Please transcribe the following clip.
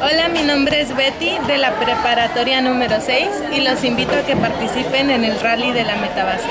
Hola, mi nombre es Betty de la preparatoria número 6 y los invito a que participen en el rally de la Metabase.